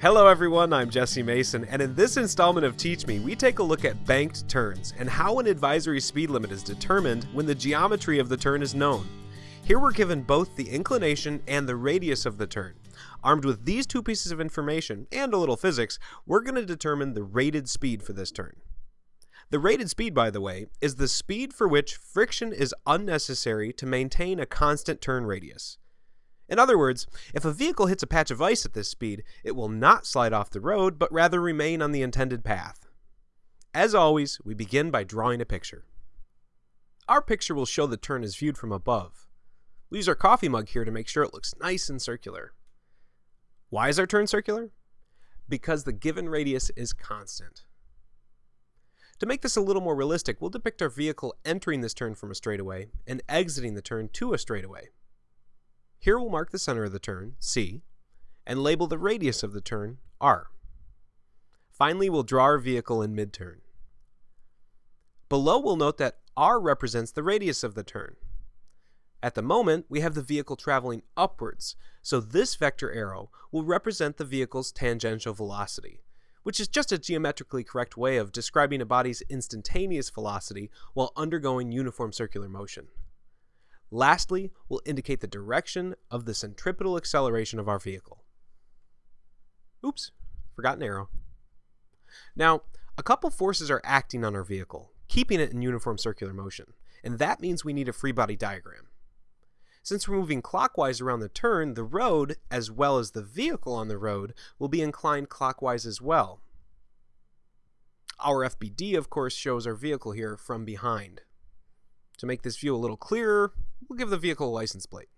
Hello everyone, I'm Jesse Mason, and in this installment of Teach Me, we take a look at banked turns and how an advisory speed limit is determined when the geometry of the turn is known. Here we're given both the inclination and the radius of the turn. Armed with these two pieces of information, and a little physics, we're going to determine the rated speed for this turn. The rated speed, by the way, is the speed for which friction is unnecessary to maintain a constant turn radius. In other words, if a vehicle hits a patch of ice at this speed, it will not slide off the road, but rather remain on the intended path. As always, we begin by drawing a picture. Our picture will show the turn as viewed from above. We use our coffee mug here to make sure it looks nice and circular. Why is our turn circular? Because the given radius is constant. To make this a little more realistic, we'll depict our vehicle entering this turn from a straightaway and exiting the turn to a straightaway. Here we'll mark the center of the turn, C, and label the radius of the turn, R. Finally, we'll draw our vehicle in mid-turn. Below, we'll note that R represents the radius of the turn. At the moment, we have the vehicle traveling upwards, so this vector arrow will represent the vehicle's tangential velocity, which is just a geometrically correct way of describing a body's instantaneous velocity while undergoing uniform circular motion. Lastly, we'll indicate the direction of the centripetal acceleration of our vehicle. Oops, forgot an arrow. Now, a couple forces are acting on our vehicle, keeping it in uniform circular motion, and that means we need a free body diagram. Since we're moving clockwise around the turn, the road, as well as the vehicle on the road, will be inclined clockwise as well. Our FBD, of course, shows our vehicle here from behind. To make this view a little clearer, we'll give the vehicle a license plate.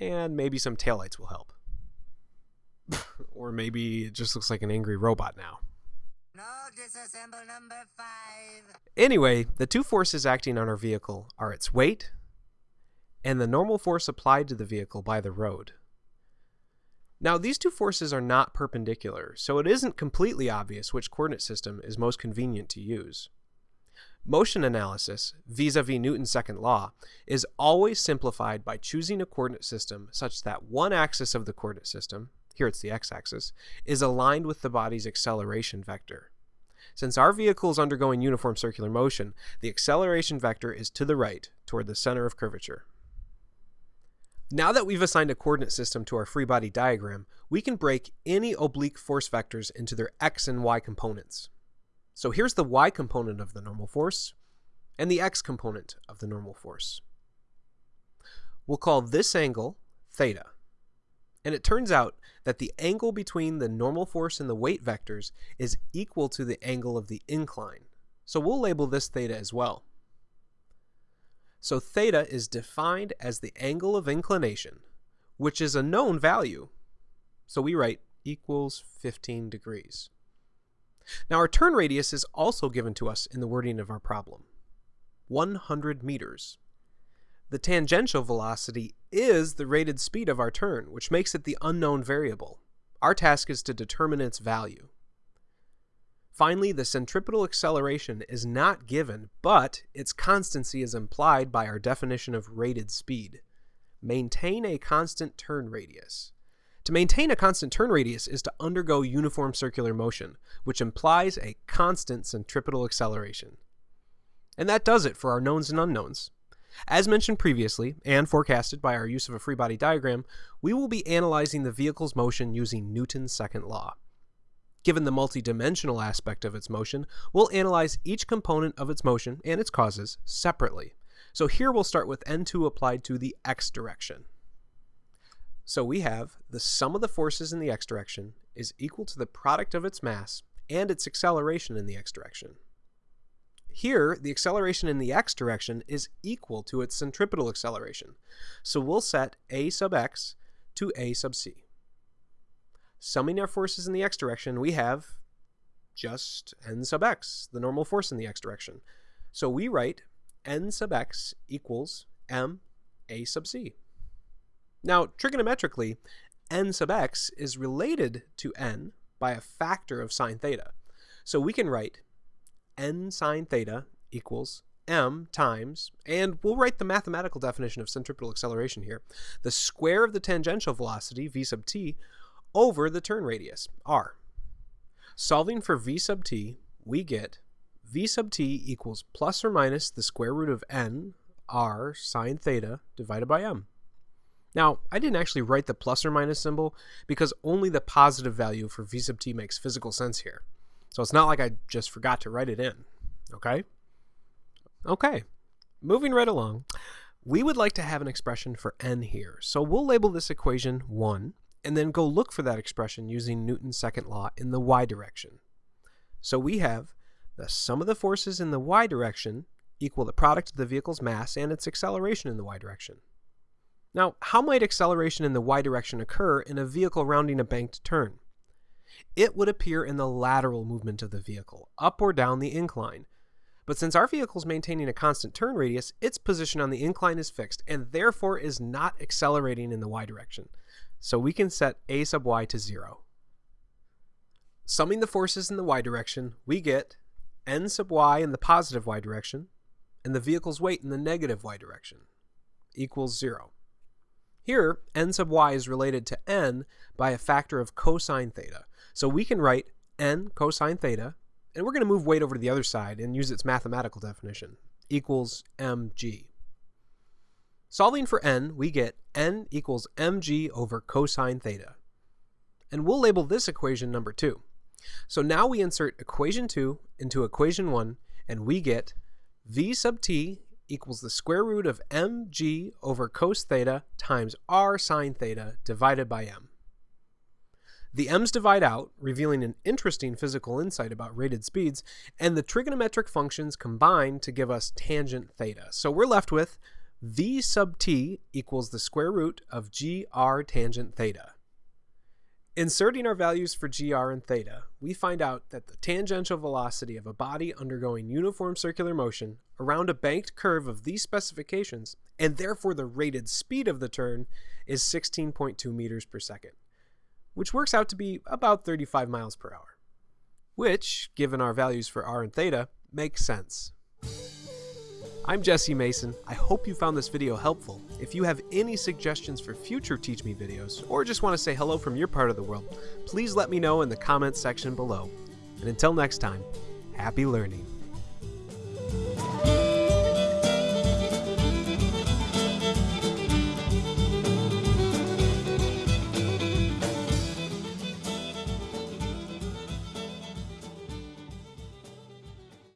And maybe some taillights will help. or maybe it just looks like an angry robot now. No, disassemble number five. Anyway, the two forces acting on our vehicle are its weight and the normal force applied to the vehicle by the road. Now, these two forces are not perpendicular, so it isn't completely obvious which coordinate system is most convenient to use. Motion analysis, vis-a-vis -vis Newton's second law, is always simplified by choosing a coordinate system such that one axis of the coordinate system, here it's the x-axis, is aligned with the body's acceleration vector. Since our vehicle is undergoing uniform circular motion, the acceleration vector is to the right, toward the center of curvature. Now that we've assigned a coordinate system to our free body diagram, we can break any oblique force vectors into their x and y components. So here's the y component of the normal force and the x component of the normal force. We'll call this angle theta. And it turns out that the angle between the normal force and the weight vectors is equal to the angle of the incline. So we'll label this theta as well. So theta is defined as the angle of inclination, which is a known value. So we write equals 15 degrees. Now our turn radius is also given to us in the wording of our problem. 100 meters. The tangential velocity is the rated speed of our turn, which makes it the unknown variable. Our task is to determine its value. Finally, the centripetal acceleration is not given, but its constancy is implied by our definition of rated speed. Maintain a constant turn radius. To maintain a constant turn radius is to undergo uniform circular motion, which implies a constant centripetal acceleration. And that does it for our knowns and unknowns. As mentioned previously, and forecasted by our use of a free body diagram, we will be analyzing the vehicle's motion using Newton's second law. Given the multidimensional aspect of its motion, we'll analyze each component of its motion and its causes separately. So here we'll start with N2 applied to the x direction. So we have the sum of the forces in the x direction is equal to the product of its mass and its acceleration in the x direction. Here, the acceleration in the x direction is equal to its centripetal acceleration, so we'll set a sub x to a sub c. Summing our forces in the x direction, we have just n sub x, the normal force in the x direction. So we write n sub x equals m a sub c. Now, trigonometrically, n sub x is related to n by a factor of sine theta. So we can write n sine theta equals m times, and we'll write the mathematical definition of centripetal acceleration here, the square of the tangential velocity, v sub t, over the turn radius, r. Solving for v sub t, we get v sub t equals plus or minus the square root of n r sine theta divided by m. Now, I didn't actually write the plus or minus symbol because only the positive value for v sub t makes physical sense here. So it's not like I just forgot to write it in, okay? Okay, moving right along. We would like to have an expression for n here, so we'll label this equation 1 and then go look for that expression using Newton's second law in the y direction. So we have the sum of the forces in the y direction equal the product of the vehicle's mass and its acceleration in the y direction. Now, how might acceleration in the y direction occur in a vehicle rounding a banked turn? It would appear in the lateral movement of the vehicle, up or down the incline, but since our vehicle is maintaining a constant turn radius, its position on the incline is fixed and therefore is not accelerating in the y direction. So we can set a sub y to 0. Summing the forces in the y direction, we get n sub y in the positive y direction and the vehicle's weight in the negative y direction equals 0. Here, n sub y is related to n by a factor of cosine theta. So we can write n cosine theta and we're going to move weight over to the other side and use its mathematical definition, equals mg. Solving for n, we get n equals mg over cosine theta. And we'll label this equation number 2. So now we insert equation 2 into equation 1, and we get v sub t equals the square root of mg over cos theta times r sine theta divided by m. The m's divide out, revealing an interesting physical insight about rated speeds, and the trigonometric functions combine to give us tangent theta. So we're left with v sub t equals the square root of gr tangent theta. Inserting our values for gr and theta, we find out that the tangential velocity of a body undergoing uniform circular motion around a banked curve of these specifications, and therefore the rated speed of the turn, is 16.2 meters per second which works out to be about 35 miles per hour. Which, given our values for r and theta, makes sense. I'm Jesse Mason. I hope you found this video helpful. If you have any suggestions for future Teach Me videos, or just want to say hello from your part of the world, please let me know in the comments section below. And until next time, happy learning.